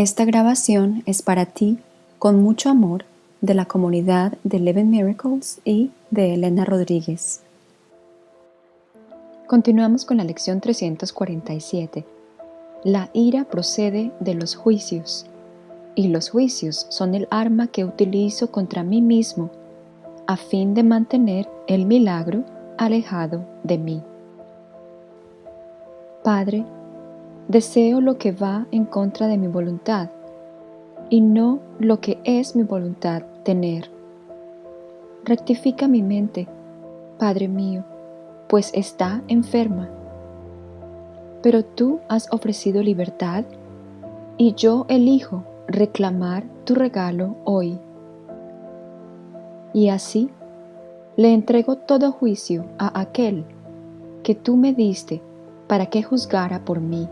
Esta grabación es para ti, con mucho amor, de la comunidad de Eleven Miracles y de Elena Rodríguez. Continuamos con la lección 347. La ira procede de los juicios, y los juicios son el arma que utilizo contra mí mismo a fin de mantener el milagro alejado de mí. Padre, deseo lo que va en contra de mi voluntad y no lo que es mi voluntad tener. Rectifica mi mente, Padre mío, pues está enferma. Pero tú has ofrecido libertad y yo elijo reclamar tu regalo hoy. Y así le entrego todo juicio a aquel que tú me diste para que juzgara por mí.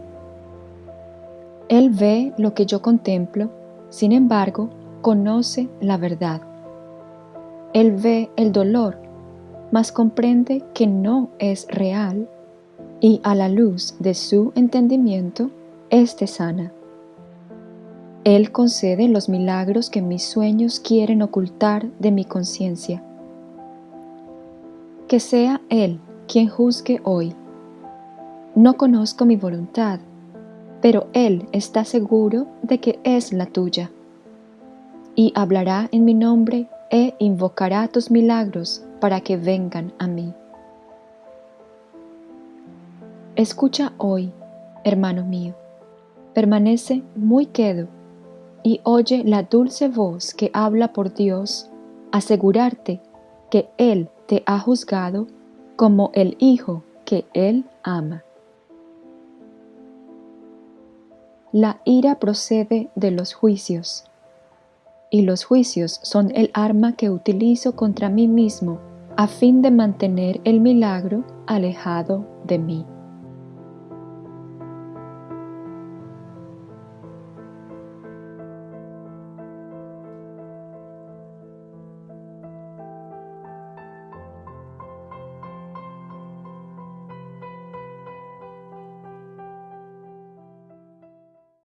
Él ve lo que yo contemplo, sin embargo, conoce la verdad. Él ve el dolor, mas comprende que no es real y a la luz de su entendimiento, éste sana. Él concede los milagros que mis sueños quieren ocultar de mi conciencia. Que sea Él quien juzgue hoy. No conozco mi voluntad, pero Él está seguro de que es la tuya. Y hablará en mi nombre e invocará tus milagros para que vengan a mí. Escucha hoy, hermano mío, permanece muy quedo y oye la dulce voz que habla por Dios, asegurarte que Él te ha juzgado como el Hijo que Él ama. La ira procede de los juicios, y los juicios son el arma que utilizo contra mí mismo a fin de mantener el milagro alejado de mí.